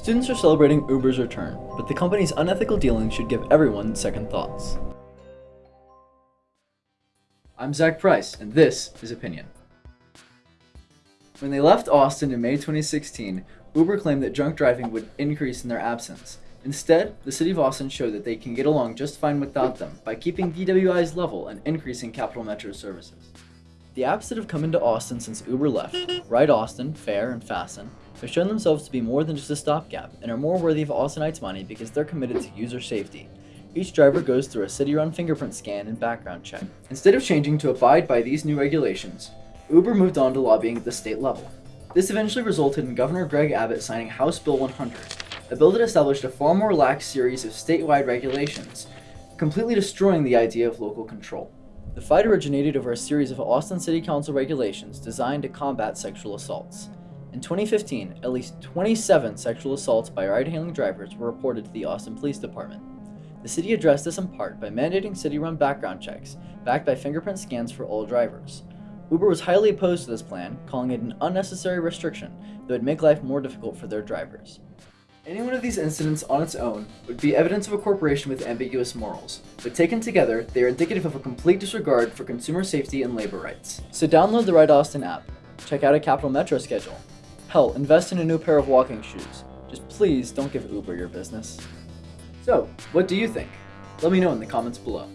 Students are celebrating Uber's return, but the company's unethical dealings should give everyone second thoughts. I'm Zach Price, and this is Opinion. When they left Austin in May 2016, Uber claimed that drunk driving would increase in their absence. Instead, the city of Austin showed that they can get along just fine without them by keeping DWI's level and increasing Capital Metro services. The apps that have come into Austin since Uber left, Ride Austin, Fare, and Fasten, have shown themselves to be more than just a stopgap and are more worthy of Austinites' money because they're committed to user safety. Each driver goes through a city-run fingerprint scan and background check. Instead of changing to abide by these new regulations, Uber moved on to lobbying at the state level. This eventually resulted in Governor Greg Abbott signing House Bill 100, a bill that established a far more lax series of statewide regulations, completely destroying the idea of local control. The fight originated over a series of Austin City Council regulations designed to combat sexual assaults. In 2015, at least 27 sexual assaults by ride-hailing drivers were reported to the Austin Police Department. The city addressed this in part by mandating city-run background checks, backed by fingerprint scans for all drivers. Uber was highly opposed to this plan, calling it an unnecessary restriction that would make life more difficult for their drivers. Any one of these incidents on its own would be evidence of a corporation with ambiguous morals, but taken together, they are indicative of a complete disregard for consumer safety and labor rights. So download the Ride Austin app, check out a Capital Metro schedule, hell, invest in a new pair of walking shoes. Just please don't give Uber your business. So, what do you think? Let me know in the comments below.